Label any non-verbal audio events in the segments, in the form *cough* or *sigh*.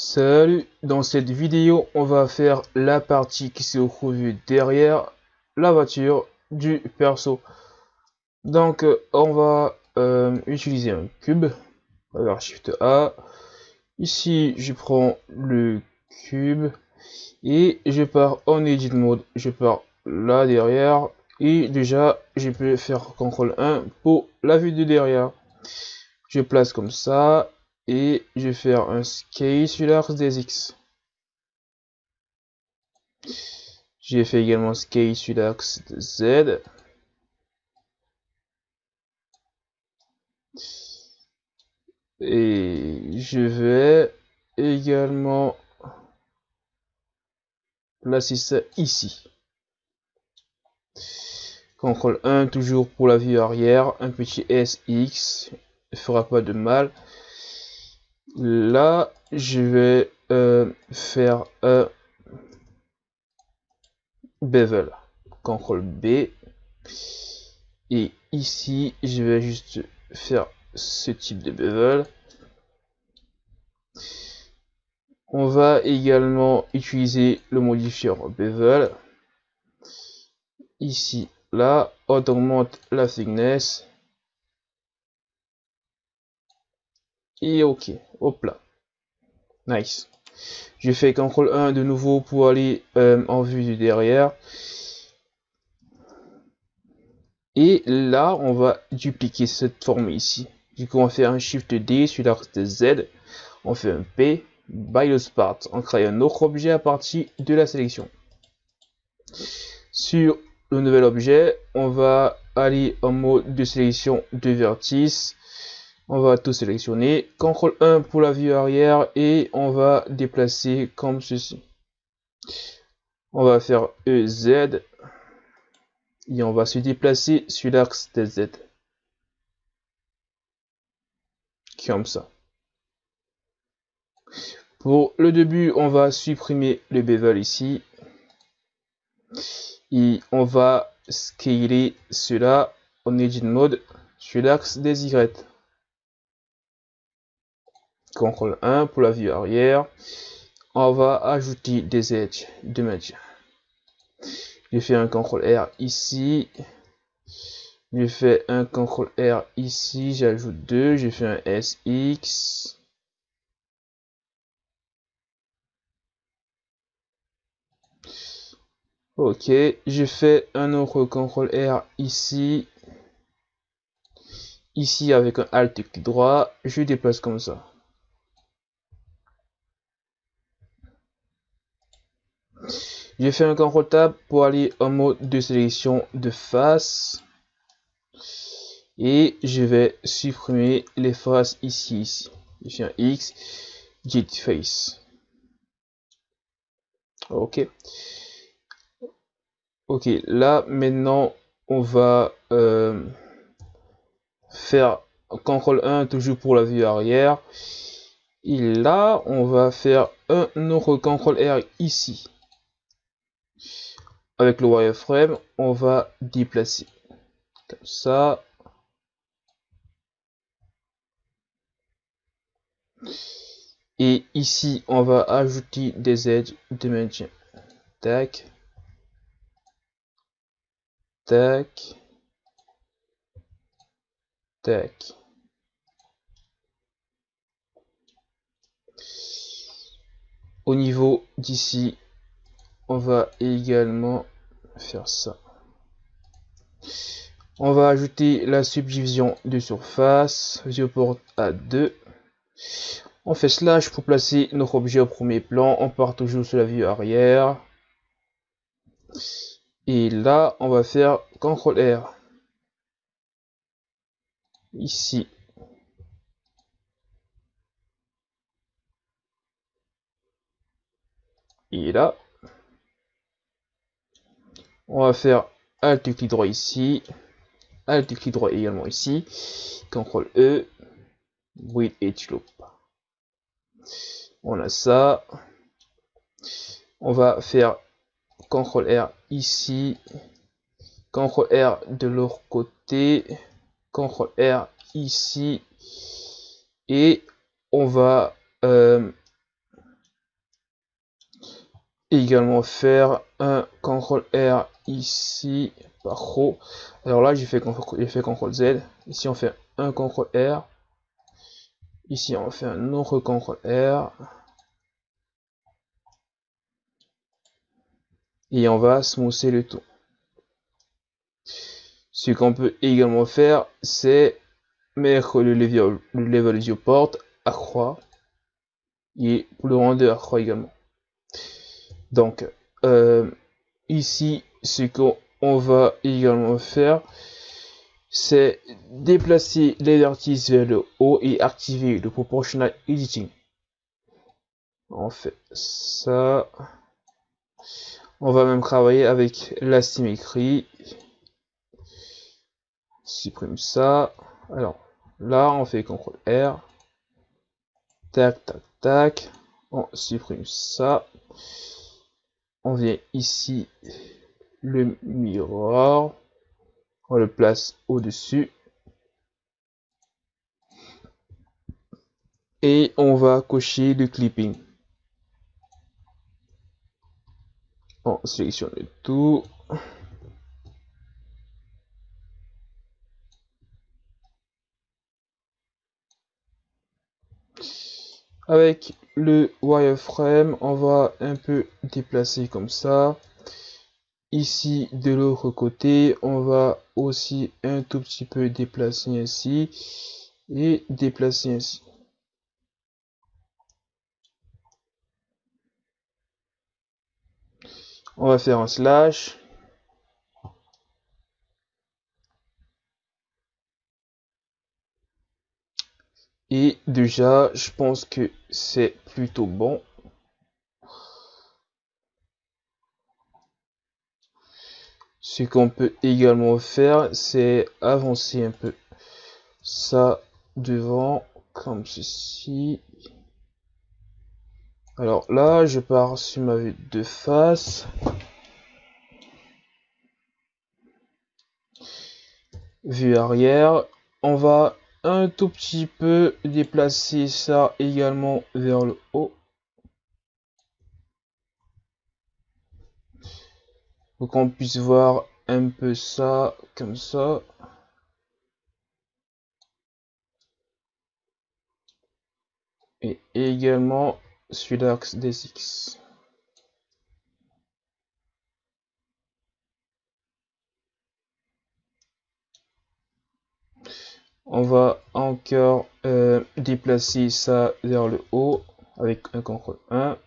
Salut, dans cette vidéo, on va faire la partie qui se trouve derrière la voiture du perso. Donc, euh, on va euh, utiliser un cube. Alors, Shift A. Ici, je prends le cube et je pars en Edit Mode. Je pars là derrière et déjà, je peux faire CTRL 1 pour la vue de derrière. Je place comme ça et je vais faire un scale sur l'axe des X. J'ai fait également scale sur l'axe de Z. Et je vais également placer ça ici. CTRL 1 toujours pour la vue arrière, un petit SX, ne fera pas de mal. Là, je vais euh, faire un bevel. CTRL B. Et ici, je vais juste faire ce type de bevel. On va également utiliser le modifier bevel. Ici, là, on augmente la thickness. Et ok, hop là. Nice. Je fais CTRL 1 de nouveau pour aller euh, en vue du derrière. Et là, on va dupliquer cette forme ici. Du coup, on fait un Shift D sur l'axe de Z. On fait un P, by part. On crée un autre objet à partir de la sélection. Sur le nouvel objet, on va aller en mode de sélection de vertice on va tout sélectionner. CTRL 1 pour la vue arrière et on va déplacer comme ceci. On va faire EZ et on va se déplacer sur l'axe de Z. Comme ça. Pour le début, on va supprimer le bevel ici. Et on va scaler cela en edit mode sur l'axe des Y. CTRL 1 pour la vue arrière. On va ajouter des edges de médias. Je fais un CTRL R ici. Je fais un CTRL R ici. J'ajoute 2. Je fais un SX. Ok, je fais un autre CTRL R ici. Ici avec un Alt clic droit, je déplace comme ça. J'ai fait un CTRL Tab pour aller en mode de sélection de face. Et je vais supprimer les faces ici, ici. Je fais un X, Git Face. Ok. Ok, là maintenant on va euh, faire CTRL 1 toujours pour la vue arrière. Et là on va faire un autre CTRL R ici avec le wireframe, on va déplacer comme ça. Et ici, on va ajouter des edges de maintien. Tac. Tac. Tac. Au niveau d'ici, on va également faire ça. On va ajouter la subdivision de surface, viewport à 2. On fait slash pour placer notre objet au premier plan. On part toujours sur la vue arrière. Et là, on va faire CTRL R. Ici. Et là, on va faire Alt clic droit ici, Alt clic droit également ici, CTRL E, With Edge Loop. On a ça. On va faire CTRL R ici, CTRL R de l'autre côté, CTRL R ici, et on va euh, également faire un CTRL R ici par row. Alors là, j'ai fait, fait CTRL Z. Ici, on fait un CTRL R. Ici, on fait un autre CTRL R. Et on va smousser le tout. Ce qu'on peut également faire, c'est mettre le level, le level viewport à croix et le render à croix également. Donc, euh, ici, ce qu'on va également faire, c'est déplacer les vertices vers le haut et activer le proportional editing. On fait ça. On va même travailler avec la symétrie. Supprime ça. Alors, là, on fait CTRL R. Tac, tac, tac. On supprime ça on vient ici le miroir. On le place au dessus et on va cocher le clipping. On sélectionne tout. Avec le wireframe on va un peu déplacer comme ça ici de l'autre côté on va aussi un tout petit peu déplacer ainsi et déplacer ainsi on va faire un slash Et déjà, je pense que c'est plutôt bon. Ce qu'on peut également faire, c'est avancer un peu ça devant, comme ceci. Alors là, je pars sur ma vue de face. Vue arrière. On va un tout petit peu déplacer ça également vers le haut pour qu'on puisse voir un peu ça comme ça. Et également sur l'axe des X on va encore euh, déplacer ça vers le haut avec un CTRL 1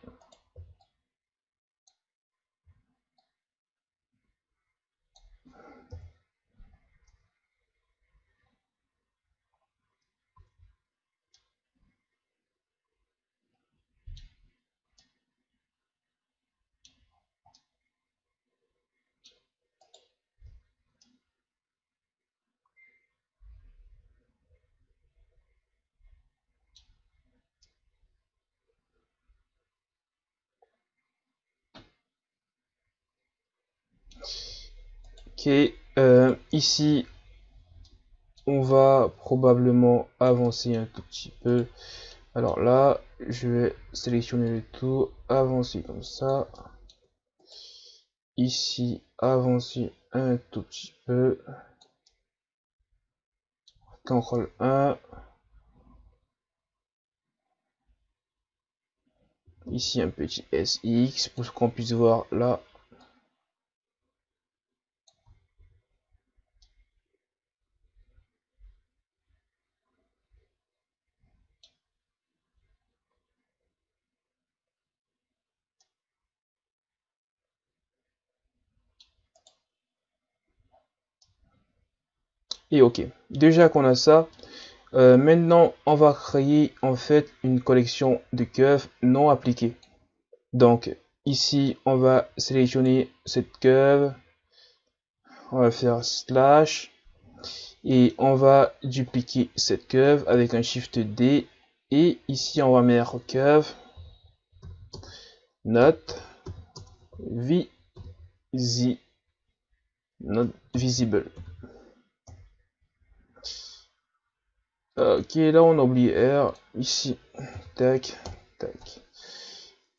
Ok, euh, ici, on va probablement avancer un tout petit peu. Alors là, je vais sélectionner le tout, avancer comme ça. Ici, avancer un tout petit peu. CTRL 1. Ici, un petit SX pour qu'on puisse voir là et ok. Déjà qu'on a ça euh, maintenant on va créer en fait une collection de curves non appliquées donc ici on va sélectionner cette curve on va faire slash. Et on va dupliquer cette curve avec un shift D. Et ici on va mettre curve not not visible Ok, là on oublie R. Ici, tac, tac.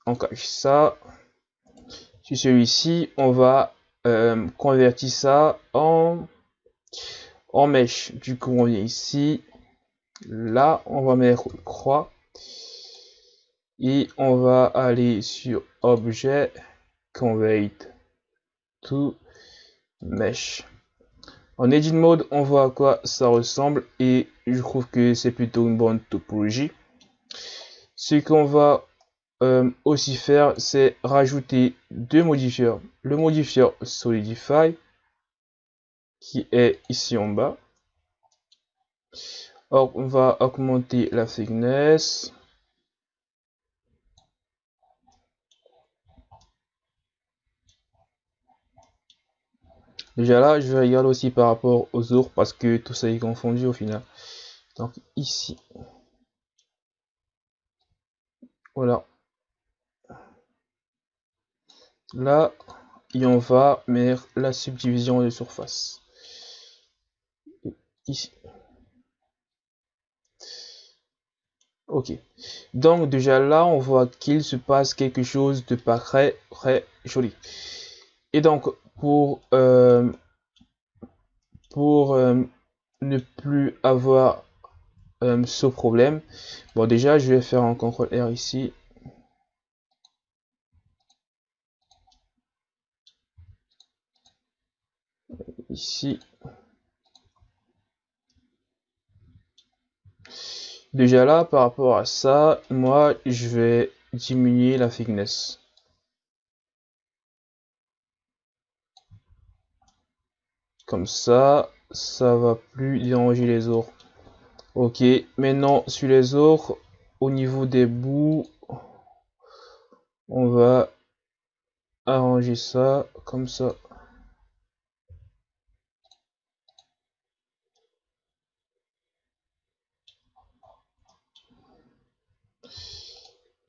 On cache ça. Sur celui-ci, on va euh, convertir ça en, en mèche. Du coup, on vient ici. Là, on va mettre croix. Et on va aller sur objet, convert to mesh. En edit mode, on voit à quoi ça ressemble et je trouve que c'est plutôt une bonne topologie. Ce qu'on va euh, aussi faire, c'est rajouter deux modifieurs. Le modifieur Solidify, qui est ici en bas. On va augmenter la thickness. Déjà là, je vais regarder aussi par rapport aux autres parce que tout ça est confondu au final. Donc ici. Voilà. Là, et on va mettre la subdivision de surface. Ici. Ok. Donc déjà là, on voit qu'il se passe quelque chose de pas très, très joli. Et donc, pour, euh, pour euh, ne plus avoir euh, ce problème, bon déjà, je vais faire un CTRL R ici. Ici. Déjà là, par rapport à ça, moi, je vais diminuer la thickness. Comme ça, ça va plus déranger les autres. Ok, maintenant sur les autres, au niveau des bouts, on va arranger ça comme ça.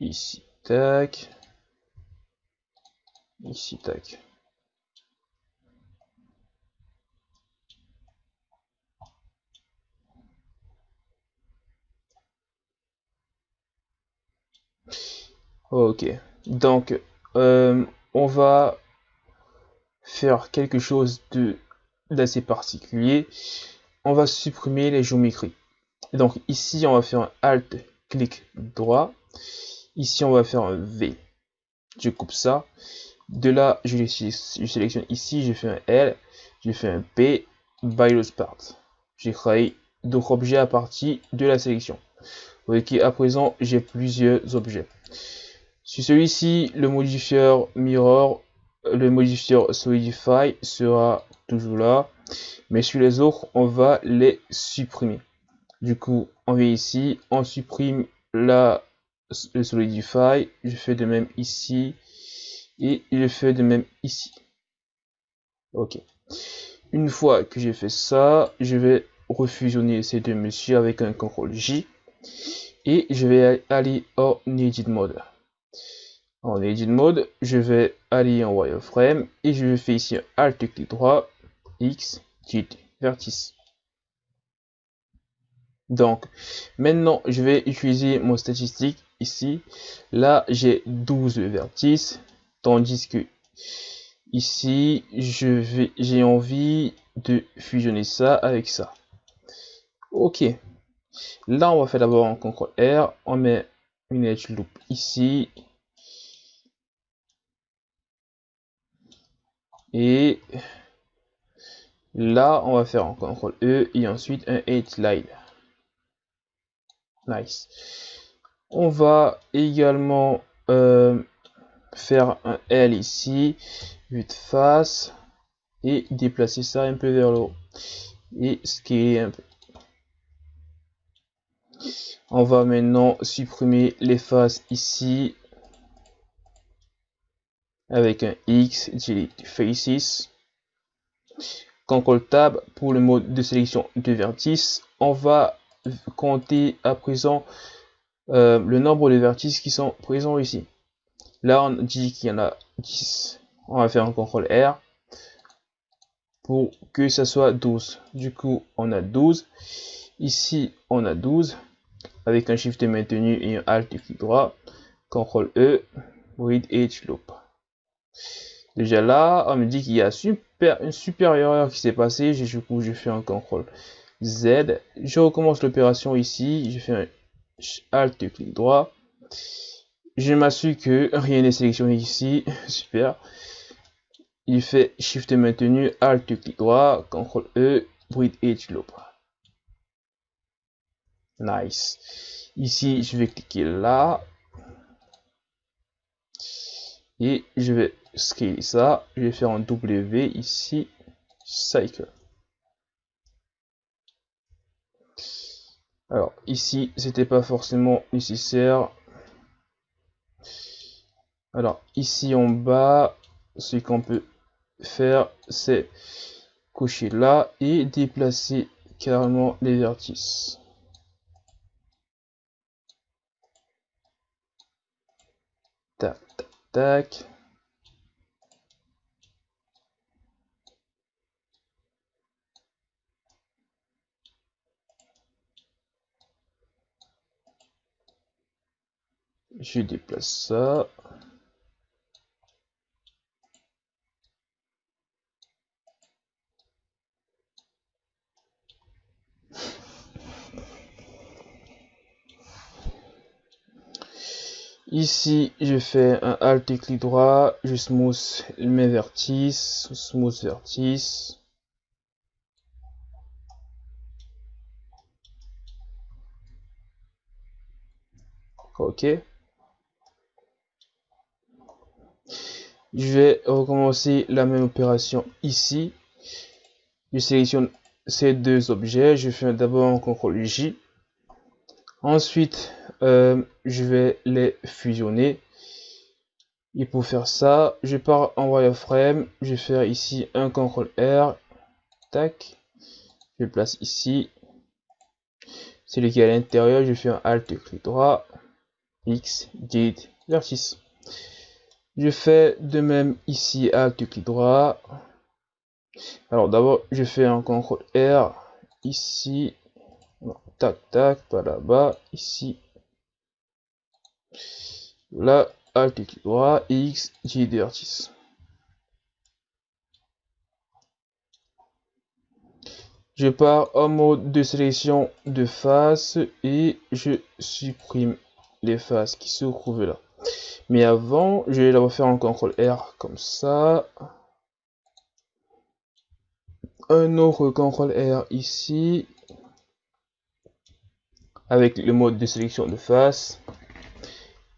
Ici, tac. Ici, tac. Ok, donc euh, on va faire quelque chose de d'assez particulier. On va supprimer les géométries. Donc ici, on va faire un Alt, clic droit. Ici, on va faire un V. Je coupe ça. De là, je, sélectionne ici, je fais un L, je fais un P, by the part. J'ai créé d'autres objets à partir de la sélection. Ok, à présent, j'ai plusieurs objets. Sur celui-ci, le modifieur mirror, le modifieur solidify sera toujours là. Mais sur les autres, on va les supprimer. Du coup, on vient ici, on supprime la, le solidify. Je fais de même ici. Et je fais de même ici. Ok. Une fois que j'ai fait ça, je vais refusionner ces deux messieurs avec un CTRL J. Et je vais aller en Edit Mode. En Edit Mode, je vais aller en Wireframe et je vais faire ici Alt clic droit, X, Tilt, vertice. Donc, maintenant, je vais utiliser mon statistique ici. Là, j'ai 12 vertices, tandis que ici, j'ai envie de fusionner ça avec ça. Ok. Là, on va faire d'abord un CTRL R, on met une edge loop ici, Et là, on va faire un CTRL E et ensuite un H line. Nice. On va également euh, faire un L ici, vue de face, et déplacer ça un peu vers le haut. Et scaler un peu. On va maintenant supprimer les faces ici avec un X, delete faces. CTRL Tab pour le mode de sélection de vertices. On va compter à présent euh, le nombre de vertices qui sont présents ici. Là, on dit qu'il y en a 10. On va faire un CTRL R pour que ça soit 12. Du coup, on a 12. Ici, on a 12 avec un Shift maintenu et un Alt clic droit. CTRL E, Read Edge Loop. Déjà là, on me dit qu'il y a une super erreur qui s'est passée. Je fais un CTRL Z. Je recommence l'opération ici. Je fais un Alt clic droit. Je m'assure que rien n'est sélectionné ici. *laughs* Super. Il fait Shift maintenu, Alt clic droit, CTRL E, Breathe Edge Loop. Nice. Ici, je vais cliquer là. Et je vais scaler ça. Je vais faire un W ici. Cycle. Alors ici, c'était pas forcément nécessaire. Alors ici en bas, ce qu'on peut faire, c'est coucher là et déplacer carrément les vertices. Tac, tac, tac. Je déplace ça. Ici, je fais un Alt et clic droit, je smooth mes vertices, smooth vertice. Ok. Je vais recommencer la même opération ici. Je sélectionne ces deux objets. Je fais d'abord un CTRL J. Ensuite, euh, je vais les fusionner. Et pour faire ça, je pars en wireframe. Je vais faire ici un CTRL R. Tac. Je place ici. Celui qui est à l'intérieur, je fais un Alt clic droit. X, Git, vertice. Je fais de même ici, Alt clic droit. Alors d'abord, je fais un CTRL R ici. tac, tac, pas là-bas, ici. Là, Alt clic droit, X, J vertice. Je pars en mode de sélection de face et je supprime les faces qui se trouvent là. Mais avant, je vais la refaire en CTRL R comme ça. Un autre CTRL R ici. Avec le mode de sélection de face.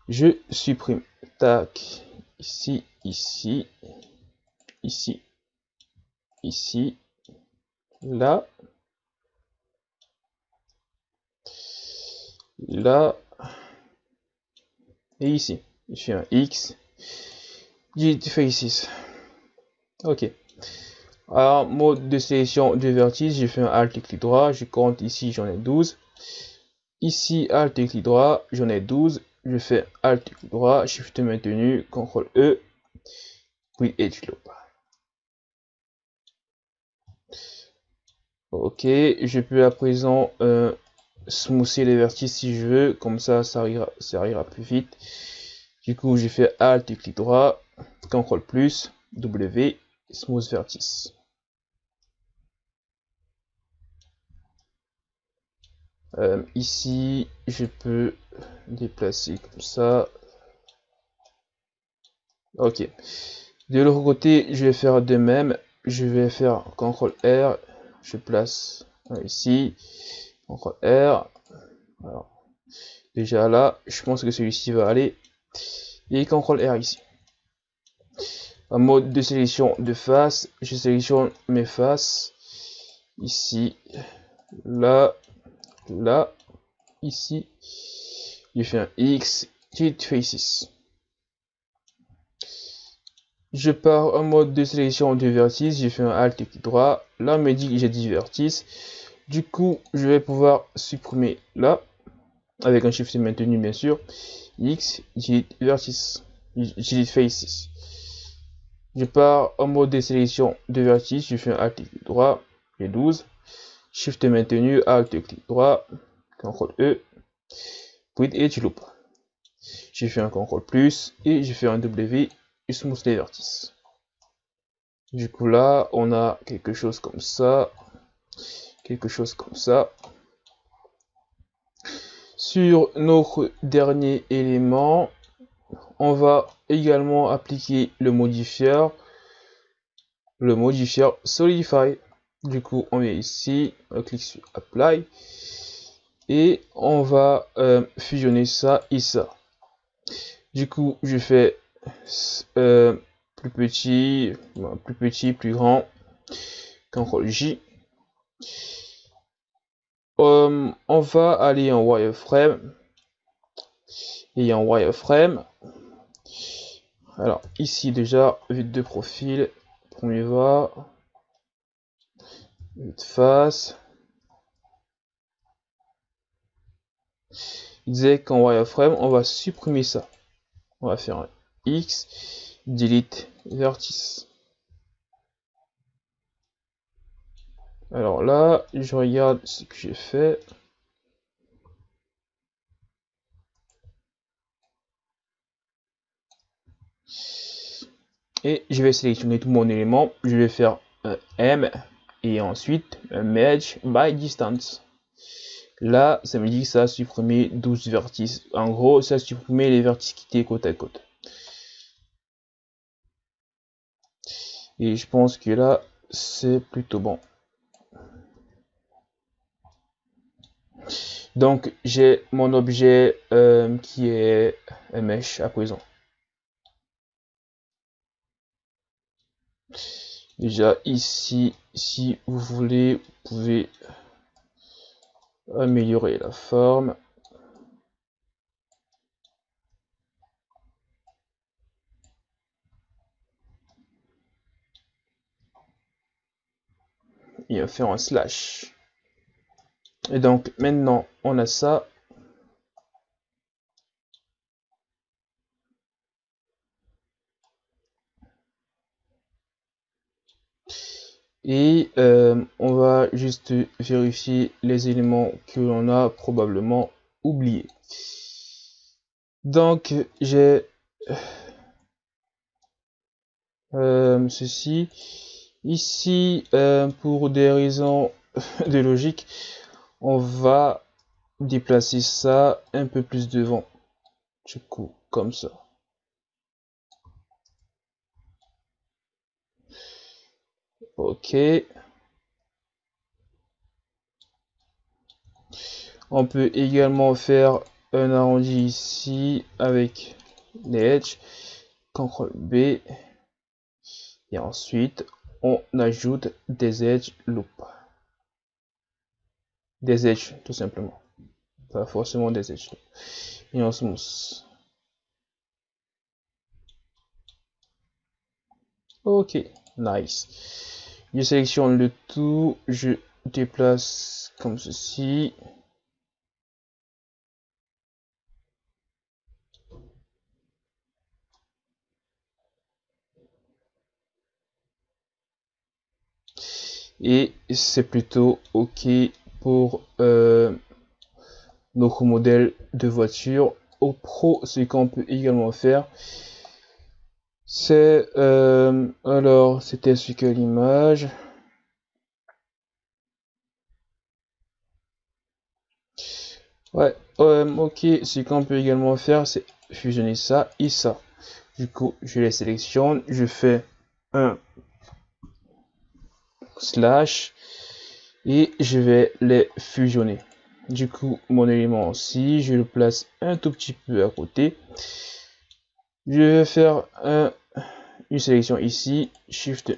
Je supprime. Tac. Ici, ici, ici, ici, là, là, et ici. Je fais un X. Git faces. Ok. Alors, mode de sélection de vertice, j'ai fait un Alt et clic droit. Je compte ici, j'en ai 12. Ici, Alt et clic droit, j'en ai 12. Je fais Alt et clic droit, Shift maintenu, CTRL E, puis Edge Loop. Ok, je peux à présent euh, smoother les vertices si je veux, comme ça, ça ira, plus vite. Du coup, j'ai fait Alt et clic droit, CTRL plus, W, smooth vertice. Euh, ici, je peux déplacer comme ça. Ok. De l'autre côté, je vais faire de même. Je vais faire CTRL R. Je place ici. CTRL R. Alors, déjà là, je pense que celui-ci va aller. Et CTRL R ici. En mode de sélection de face, je sélectionne mes faces. Ici, là, là, ici. Je fais un X, Hit Faces. Je pars en mode de sélection de vertices, j'ai fait un Alt clic droit. Là, on me dit que j'ai 10 vertices. Du coup, je vais pouvoir supprimer là, avec un Shift maintenu bien sûr. X, J vertice, J faces. Je pars en mode de sélection de vertice, je fais un Alt clic droit, j'ai 12. Shift maintenu, Alt clic droit, CTRL E, puis Edge Loop. J'ai fait un CTRL plus et j'ai fait un W smooth les vertices. Du coup là, on a quelque chose comme ça, quelque chose comme ça. Sur notre dernier élément, on va également appliquer le modifier, le modifier Solidify. Du coup, on vient ici, on clique sur Apply et on va euh, fusionner ça et ça. Du coup, je fais euh, plus petit, plus petit, plus grand, CTRL. Euh, on va aller en wireframe et en wireframe. Alors ici déjà vue de profil, premier va, vue de face. Il disait qu'en wireframe on va supprimer ça. On va faire un X, delete vertice. Alors là, je regarde ce que j'ai fait. Et je vais sélectionner tout mon élément. Je vais faire un M et ensuite un Merge by Distance. Là, ça me dit que ça a supprimé 12 vertices. En gros, ça a supprimé les vertices qui étaient côte à côte. Et je pense que là, c'est plutôt bon. Donc, j'ai mon objet euh, qui est un mesh à présent. Déjà ici, si vous voulez, vous pouvez améliorer la forme. Et faire un slash. Et donc maintenant on a ça. Et euh, on va juste vérifier les éléments que l'on a probablement oubliés. Donc j'ai euh, ceci. Ici, euh, pour des raisons *laughs* de logique, on va déplacer ça un peu plus devant. Du coup, comme ça. Ok. On peut également faire un arrondi ici avec les edges. CTRL B. Et ensuite, on ajoute des edges loop des edges tout simplement. Pas forcément des edges et on smooth ok nice. Je sélectionne le tout. Je déplace comme ceci. Et c'est plutôt ok pour euh, notre modèle de voiture. Au pro, ce qu'on peut également faire, c'est euh, alors c'était ce que l'image. Ouais, euh, ok, ce qu'on peut également faire, c'est fusionner ça et ça. Du coup, je les sélectionne, je fais un slash et je vais les fusionner. Du coup, mon élément aussi, je le place un tout petit peu à côté. Je vais faire un, une sélection ici, Shift,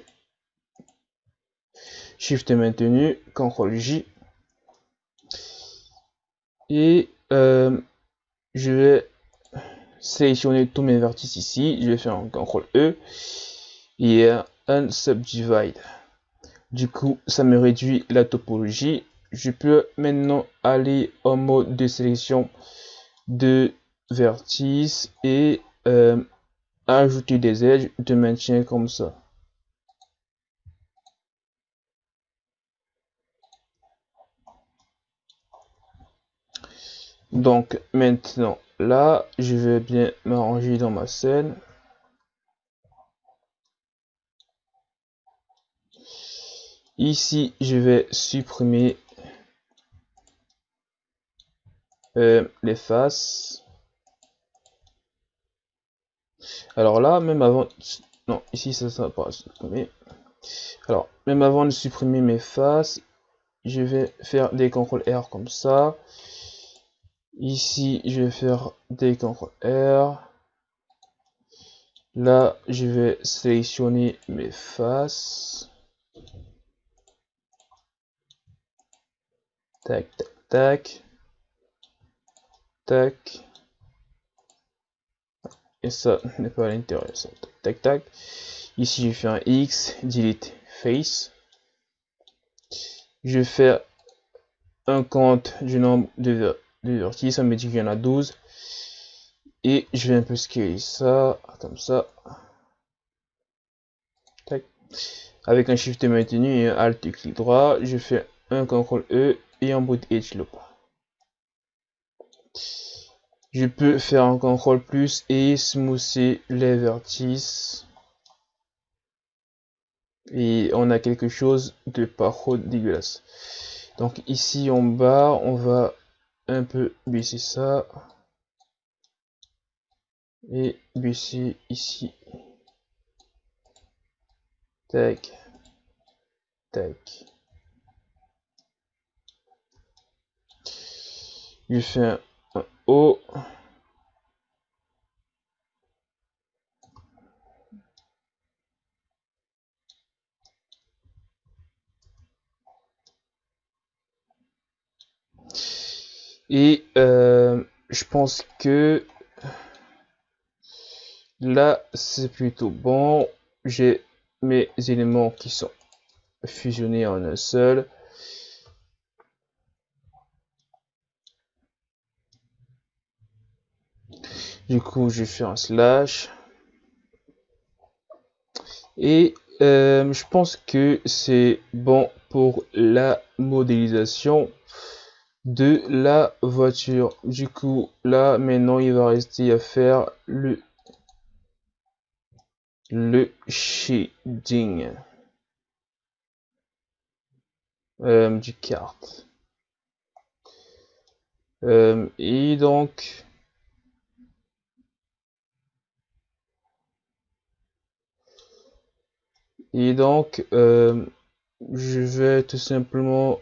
Shift maintenu, CTRL J. Et euh, je vais sélectionner tous mes vertices ici. Je vais faire un CTRL E et un subdivide. Du coup, ça me réduit la topologie. Je peux maintenant aller en mode de sélection de vertices et euh, ajouter des edges de maintien comme ça. Donc maintenant là, je vais bien m'arranger dans ma scène. Ici je vais supprimer euh, les faces. Alors là même avant non ici ça sera pas supprimer alors même avant de supprimer mes faces je vais faire des CTRL R comme ça. Ici je vais faire des CTRL R. Là je vais sélectionner mes faces tac tac tac. Tac. Et ça n'est pas à l'intérieur ça. Tac tac ici je fais un X delete face. Je fais un compte du nombre de, vertices, ça me dit qu'il y en a 12. Et je vais un peu scaler ça, comme ça. Avec un shift maintenu et un alt clic droit, je fais un CTRL E et un bout edge loop. Je peux faire un CTRL plus et smoother les vertices. Et on a quelque chose de pas trop dégueulasse. Donc ici en bas on va un peu baisser ça. Et baisser ici. Tac. Tac je fais un, Et euh, je pense que là, c'est plutôt bon. J'ai mes éléments qui sont fusionnés en un seul. Du coup, je fais un slash. Et euh, je pense que c'est bon pour la modélisation de la voiture. Du coup, là, maintenant, il va rester à faire le, le shading euh, du carte. Euh, et donc, et donc, euh, je vais tout simplement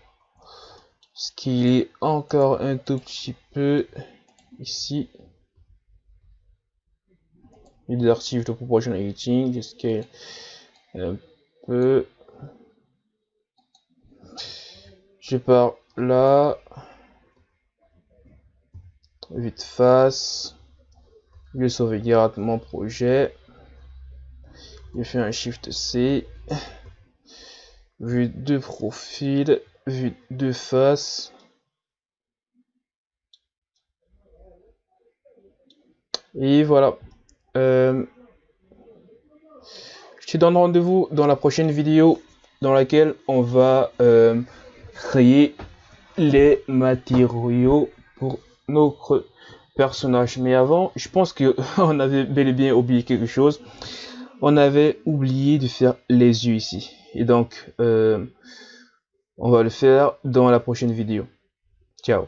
ce qui est encore un tout petit peu ici. Les archives de proportion editing scale un peu. Je pars là. Vite face. Je sauvegarde mon projet je fais un shift C vue de profil vue de face. Et voilà. Euh, je te donne rendez-vous dans la prochaine vidéo dans laquelle on va euh, créer les matériaux pour notre personnage. Mais avant, je pense que *laughs* on avait bel et bien oublié quelque chose. On avait oublié de faire les yeux ici. Et donc, euh, on va le faire dans la prochaine vidéo. Ciao